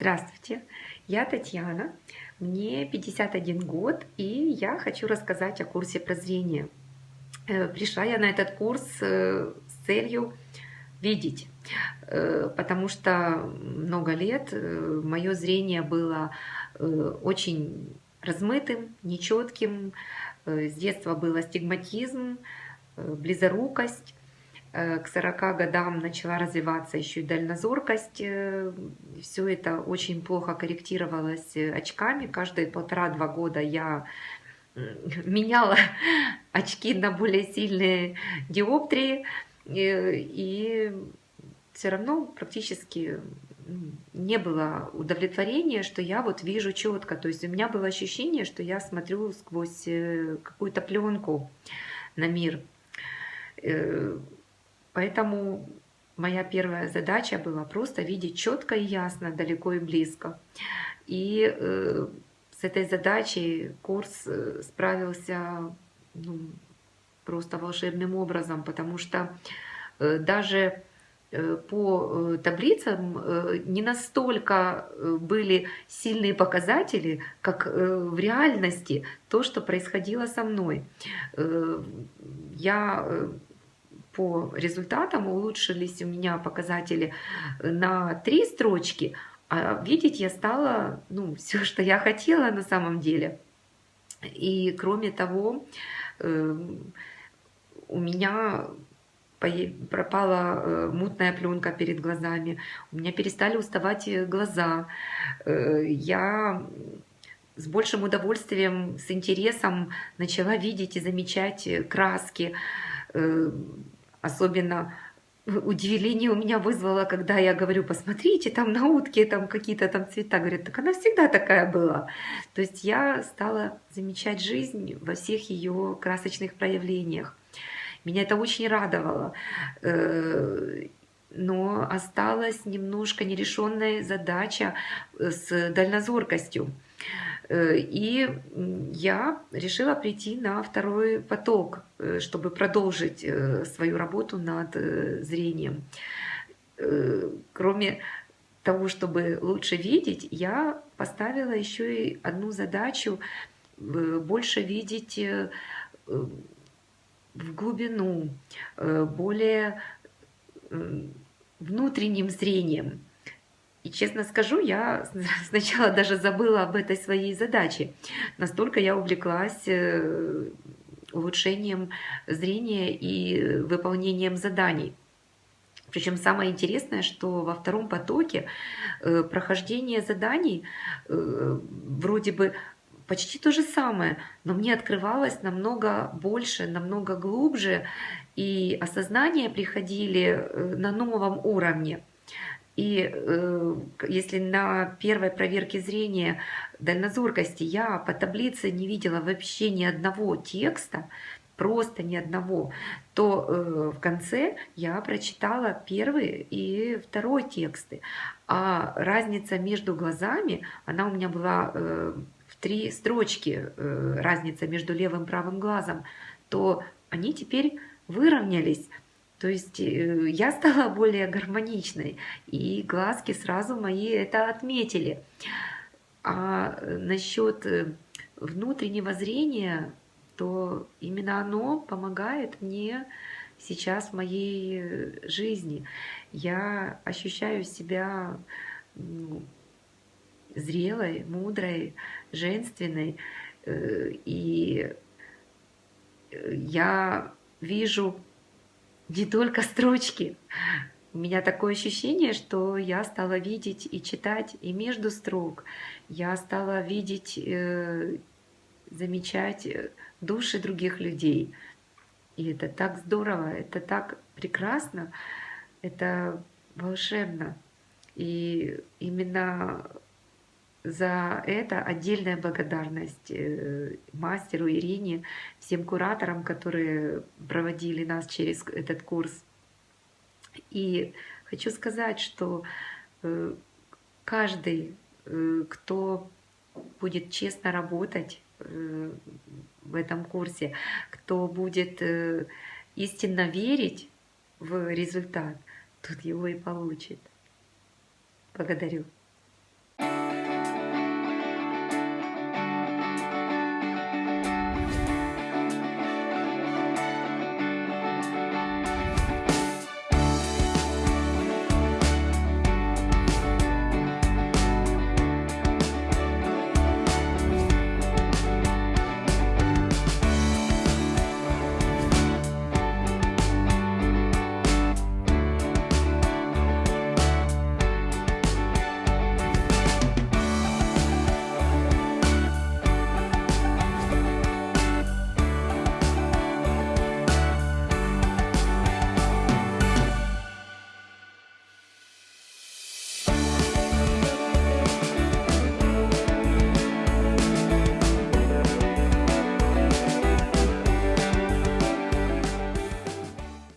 Здравствуйте, я Татьяна, мне 51 год, и я хочу рассказать о курсе прозрения. Э, пришла я на этот курс э, с целью видеть, э, потому что много лет мое зрение было очень размытым, нечетким, с детства был астигматизм, близорукость, к 40 годам начала развиваться еще и дальнозоркость. Э, Все это очень плохо корректировалось э, очками. Каждые полтора-два года я меняла очки на более сильные диоптрии. И все равно практически не было удовлетворения, что я вот вижу четко. То есть у меня было ощущение, что я смотрю сквозь какую-то пленку на мир Поэтому моя первая задача была просто видеть четко и ясно, далеко и близко. И э, с этой задачей курс э, справился ну, просто волшебным образом, потому что э, даже э, по э, таблицам не настолько были сильные показатели, как в реальности то, что происходило со мной. Я по результатам улучшились у меня показатели на три строчки, а видеть я стала ну, все, что я хотела на самом деле. И кроме того, эм, у меня пропала э, мутная пленка перед глазами, у меня перестали уставать глаза. Э, я с большим удовольствием, с интересом начала видеть и замечать краски, э, Особенно удивление у меня вызвало, когда я говорю, посмотрите, там на утке там какие-то там цвета. Говорят, так она всегда такая была. То есть я стала замечать жизнь во всех ее красочных проявлениях. Меня это очень радовало. Э, но осталась немножко нерешенная задача с дальнозоркостью. Э, и я решила прийти на второй поток, э, чтобы продолжить э, свою работу над зрением. Кроме того, чтобы лучше видеть, я поставила еще и одну задачу больше видеть в глубину, более внутренним зрением. И честно скажу, я сначала даже забыла об этой своей задаче. Настолько я увлеклась э, улучшением зрения и выполнением заданий. Причем самое интересное, что во втором потоке э, прохождение заданий э, вроде бы почти то же самое, но мне открывалось намного больше, намного глубже, и осознания приходили на новом уровне. И э, если на первой проверке зрения дальнозоркости я по таблице не видела вообще ни одного текста, просто ни одного, то э, в конце я прочитала первый и второй тексты. А разница между глазами, она у меня была э, в три строчки, э, разница между левым и правым глазом, то они теперь выровнялись. То есть э, я стала более гармоничной, и глазки сразу мои это отметили. А э, насчет э, внутреннего зрения, то именно оно помогает мне сейчас в моей жизни. Я ощущаю себя ну, зрелой, мудрой, женственной, и я вижу не только строчки. У меня такое ощущение, что я стала видеть и читать и между строк. Я стала видеть, э, замечать э, души других людей. И это так здорово, это так прекрасно, это волшебно. И именно за это отдельная благодарность э, мастеру Ирине, всем кураторам, которые проводили нас через этот курс. И хочу сказать, что э, каждый, э, кто будет честно работать в этом курсе, кто будет истинно верить в результат, тот его и получит. Благодарю.